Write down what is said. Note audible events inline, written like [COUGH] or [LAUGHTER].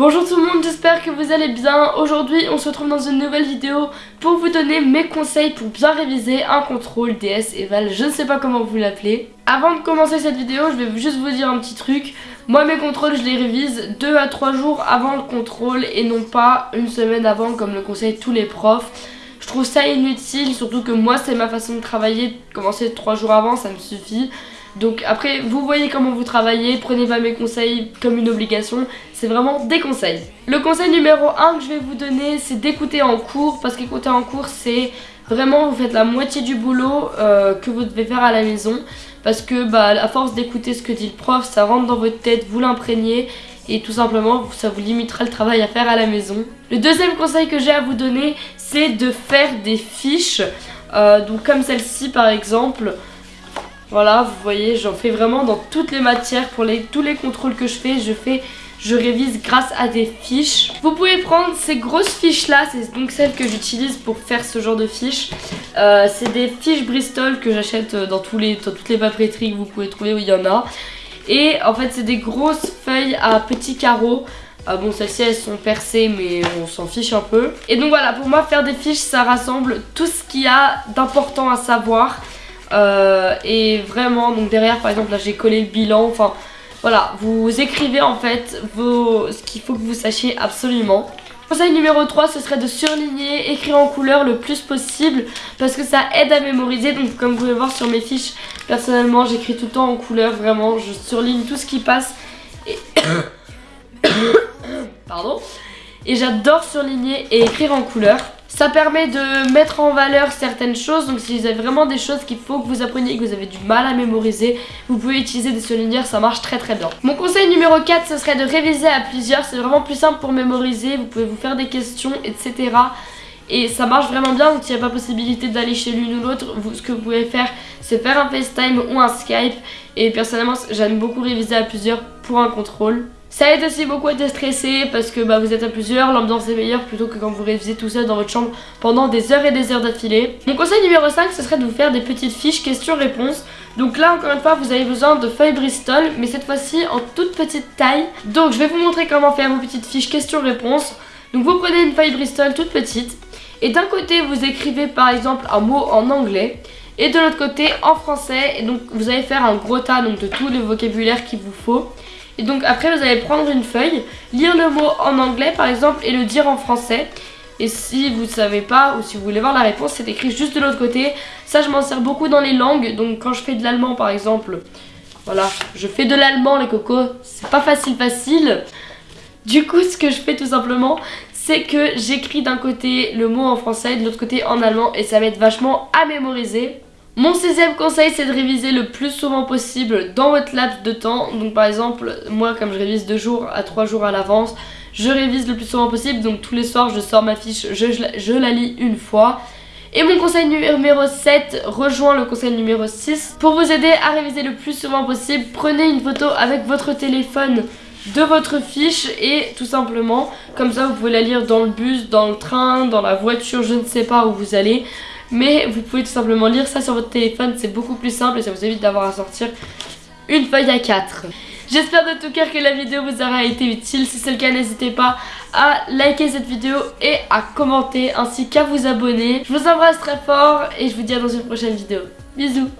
Bonjour tout le monde, j'espère que vous allez bien. Aujourd'hui, on se retrouve dans une nouvelle vidéo pour vous donner mes conseils pour bien réviser un contrôle DS Eval, je ne sais pas comment vous l'appelez. Avant de commencer cette vidéo, je vais juste vous dire un petit truc. Moi, mes contrôles, je les révise 2 à 3 jours avant le contrôle et non pas une semaine avant comme le conseillent tous les profs. Je trouve ça inutile, surtout que moi, c'est ma façon de travailler. Commencer 3 jours avant, ça me suffit. Donc après, vous voyez comment vous travaillez, prenez pas mes conseils comme une obligation, c'est vraiment des conseils. Le conseil numéro 1 que je vais vous donner, c'est d'écouter en cours, parce qu'écouter en cours, c'est vraiment, vous faites la moitié du boulot euh, que vous devez faire à la maison, parce que bah, à force d'écouter ce que dit le prof, ça rentre dans votre tête, vous l'imprégnez, et tout simplement, ça vous limitera le travail à faire à la maison. Le deuxième conseil que j'ai à vous donner, c'est de faire des fiches, euh, donc comme celle-ci par exemple, voilà, vous voyez, j'en fais vraiment dans toutes les matières. Pour tous les contrôles que je fais, je fais je révise grâce à des fiches. Vous pouvez prendre ces grosses fiches là, c'est donc celles que j'utilise pour faire ce genre de fiches. Euh, c'est des fiches Bristol que j'achète dans, tous les, toutes les papeteries que vous pouvez trouver où il y en a. Et en fait c'est des grosses feuilles à petits carreaux. Euh, bon celles-ci elles sont percées mais on s'en fiche un peu. Et donc voilà pour moi faire des fiches ça rassemble tout ce qu'il y a d'important à savoir. Euh, et vraiment, donc derrière par exemple là j'ai collé le bilan, enfin voilà, vous écrivez en fait vos, ce qu'il faut que vous sachiez absolument. Conseil numéro 3 ce serait de surligner, écrire en couleur le plus possible parce que ça aide à mémoriser. Donc comme vous pouvez voir sur mes fiches personnellement j'écris tout le temps en couleur vraiment. Je surligne tout ce qui passe et [COUGHS] [COUGHS] pardon. Et j'adore surligner et écrire en couleur ça permet de mettre en valeur certaines choses. Donc si vous avez vraiment des choses qu'il faut que vous appreniez et que vous avez du mal à mémoriser, vous pouvez utiliser des surligneurs, ça marche très très bien. Mon conseil numéro 4, ce serait de réviser à plusieurs. C'est vraiment plus simple pour mémoriser. Vous pouvez vous faire des questions, etc. Et ça marche vraiment bien, donc il n'y a pas possibilité d'aller chez l'une ou l'autre, ce que vous pouvez faire, c'est faire un FaceTime ou un Skype. Et personnellement, j'aime beaucoup réviser à plusieurs pour un contrôle. Ça aide aussi beaucoup à déstresser parce que bah, vous êtes à plusieurs, l'ambiance est meilleure plutôt que quand vous révisez tout seul dans votre chambre pendant des heures et des heures d'affilée. Mon conseil numéro 5 ce serait de vous faire des petites fiches questions-réponses. Donc là encore une fois vous avez besoin de feuilles Bristol mais cette fois-ci en toute petite taille. Donc je vais vous montrer comment faire vos petites fiches questions-réponses. Donc vous prenez une feuille Bristol toute petite et d'un côté vous écrivez par exemple un mot en anglais et de l'autre côté en français et donc vous allez faire un gros tas donc, de tout le vocabulaire qu'il vous faut. Et donc après vous allez prendre une feuille, lire le mot en anglais par exemple et le dire en français. Et si vous ne savez pas ou si vous voulez voir la réponse, c'est écrit juste de l'autre côté. Ça je m'en sers beaucoup dans les langues. Donc quand je fais de l'allemand par exemple, voilà, je fais de l'allemand les cocos. C'est pas facile facile. Du coup ce que je fais tout simplement, c'est que j'écris d'un côté le mot en français de l'autre côté en allemand. Et ça m'aide vachement à mémoriser. Mon sixième conseil c'est de réviser le plus souvent possible dans votre laps de temps. Donc par exemple, moi comme je révise 2 jours à 3 jours à l'avance, je révise le plus souvent possible. Donc tous les soirs je sors ma fiche, je, je la lis une fois. Et mon conseil numéro 7 rejoint le conseil numéro 6. Pour vous aider à réviser le plus souvent possible, prenez une photo avec votre téléphone de votre fiche et tout simplement, comme ça vous pouvez la lire dans le bus, dans le train, dans la voiture, je ne sais pas où vous allez. Mais vous pouvez tout simplement lire ça sur votre téléphone, c'est beaucoup plus simple et ça vous évite d'avoir à sortir une feuille à 4. J'espère de tout cœur que la vidéo vous aura été utile. Si c'est le cas, n'hésitez pas à liker cette vidéo et à commenter ainsi qu'à vous abonner. Je vous embrasse très fort et je vous dis à dans une prochaine vidéo. Bisous